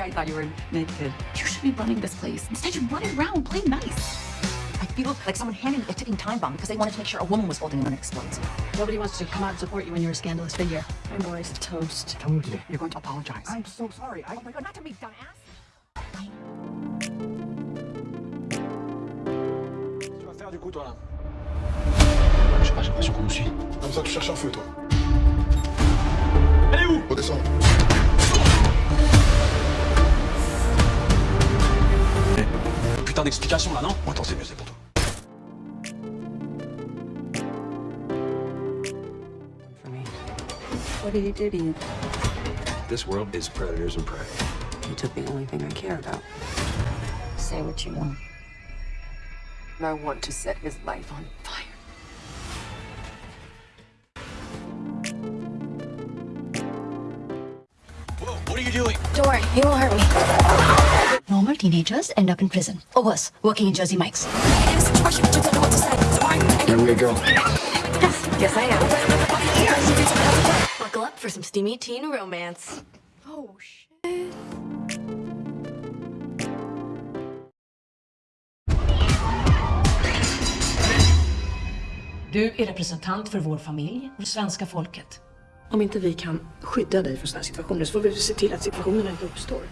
sorry I thought you were naked. You should be running this place. Instead, you're running around playing nice. I feel like someone handed me a ticking time bomb because they wanted to make sure a woman was holding it when it explodes. Nobody wants to come out and support you when you're a scandalous figure. My boy's toast. Tell me what to do. You're going to apologize. I'm so sorry. I... Oh my god, not to me, dumbass! Tu vas faire du coup, toi, là Je sais pas, j'ai l'impression qu'on nous suit. Comme ça, tu cherches un feu, toi. Putain d'explication là, non attends, c'est mieux, c'est pour toi. What did he do to you? This world is predators and prey. You took the only thing I care about. Say what you want. I want to set his life on fire. Whoa, what are you doing? Don't worry, he won't hurt me. Normal teenagers end up in prison. Or worse, working in Jersey Mike's. Here we go. Yes, I am. Buckle up for some steamy teen romance. Oh, shit. Du är representant för vår familj och svenska folket. Om inte vi kan skydda dig från sådana situationer så får vi se till att situationerna inte uppstår.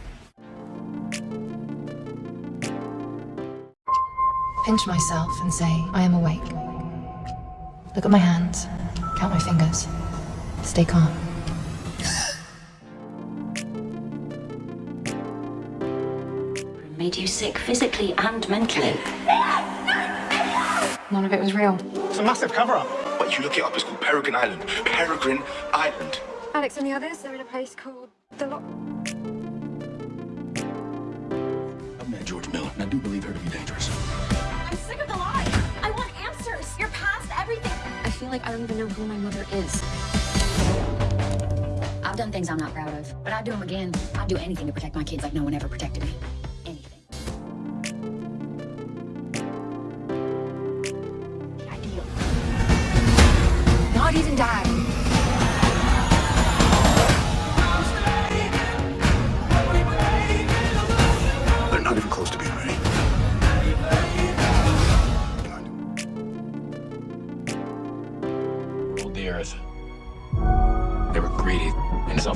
Pinch myself and say, I am awake. Look at my hands, count my fingers. Stay calm. Made you sick physically and mentally. None of it was real. It's a massive cover-up. But you look it up, it's called Peregrine Island. Peregrine Island. Alex and the others, they're in a place called The Lock. I've met Georgia Miller, and I do believe her to be dangerous. Sick of the lies. I want answers. You're past everything. I feel like I don't even know who my mother is. I've done things I'm not proud of, but I'd do them again. I'd do anything to protect my kids like no one ever protected me.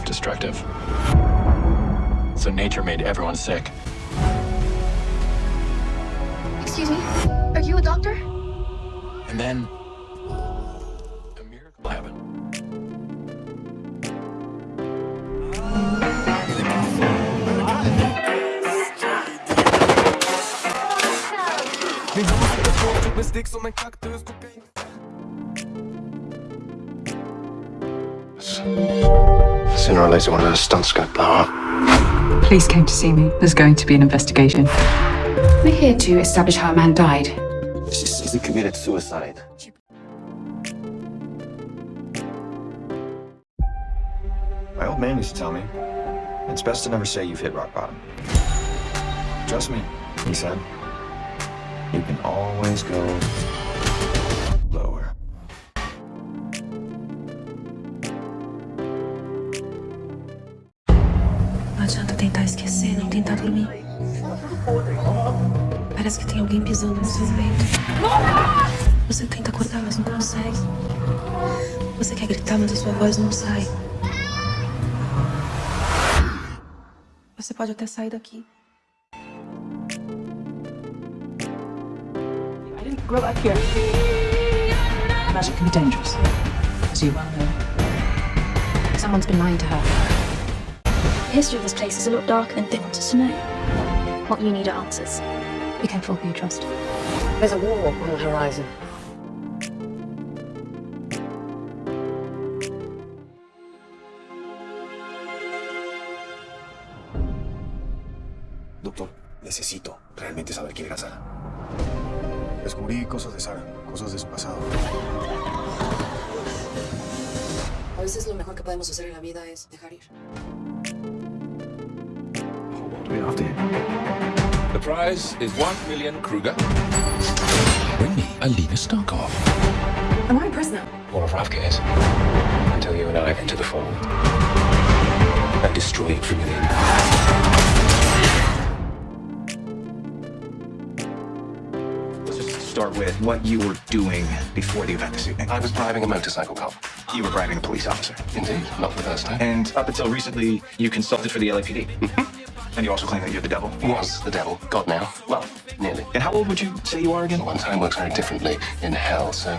Self-destructive. So nature made everyone sick. Excuse me? Are you a doctor? And then... A miracle happened. Sooner or later, one of those stunts gonna blow up. Police came to see me. There's going to be an investigation. We're here to establish how a man died. She says he committed suicide. My old man used to tell me, it's best to never say you've hit rock bottom. Trust me, he said. You can always go que tem alguém pisando no seu peito. Você tenta acordar, mas não consegue. Você quer gritar, mas a sua voz não sai. Você pode até sair daqui. I didn't grow up here. Magic can be dangerous, as you well know. Someone's been lying to her. The history of this place is a lot darker than they want us to know. What you need are answers. Be careful who you trust. There's a war on the horizon. Doctor, necesito realmente saber quién era Sara. Descubrí cosas de Sara, cosas de su pasado. A veces lo mejor que podemos hacer en la vida es dejar ir. What The prize is one million kruge. Bring me Alina Starkov. Am I a prisoner? Or of Ravka. Until you and I enter the fold. And destroy it from within. Let's just start with what you were doing before the event this evening. I was driving a motorcycle cop. You were bribing a police officer. Indeed, not the first time. And up until recently, you consulted for the LAPD. and you also claim that you're the devil. Was the devil. God now. Well, nearly. And how old would you say you are again? One time works very differently in hell, so...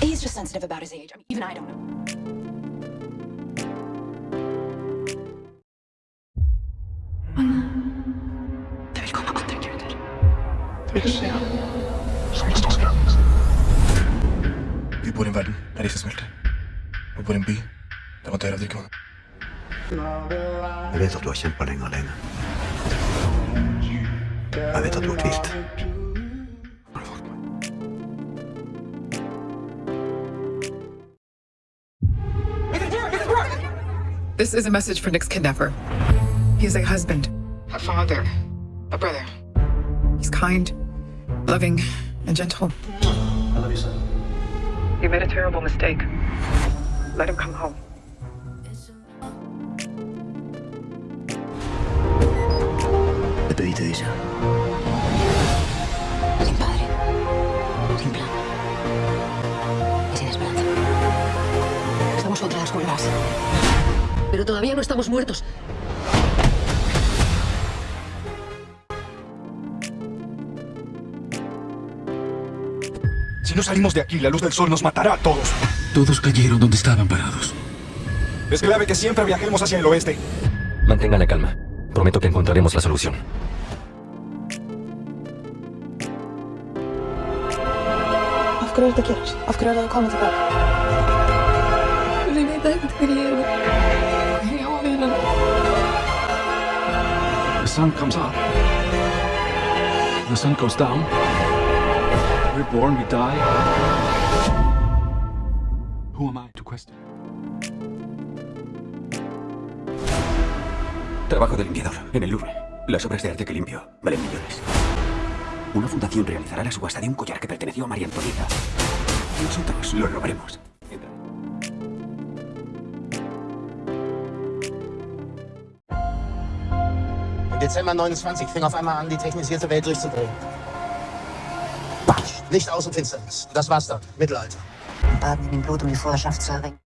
He's just sensitive about his age. I mean, even I don't know. Det vil komme andre guder. Som det står skrevet. Vi bor i en verden der isen smelter. Vi bor i en by der man dør av drikkevann. Jeg vet at du har kjempa lenge alene. Jeg vet at du har tvilt. This is a message for Nick's kidnapper. He's a husband, a father, a brother. He's kind, loving, and gentle. I love you, son. You made a terrible mistake. Let him come home. Pedí de ella. Sin padre, sin plan y sin esperanza. Estamos contra las cuerdas. Pero todavía no estamos muertos. Si no salimos de aquí, la luz del sol nos matará a todos. Todos cayeron donde estaban parados. Es clave que siempre viajemos hacia el oeste. Mantenga la calma. Prometo que encontraremos la solución. Afkrar det kjert. Afkrar det kommer tilbake. Ligg deg Jeg har vinden. The sun comes up. The sun goes down. We're born, we die. Who am I to question? Trabajo de limpiador en el Louvre. Las obras de arte que limpio valen millones. Una fundación realizará la subasta de un collar que perteneció a María Antonieta. Nosotros lo robaremos. Im Dezember 29 fing auf einmal an, die technisierte Welt durchzudrehen. Licht aus und Finsternis. Das war's dann. Mittelalter. Baden in dem Blut, um die Vorherrschaft zu erringen.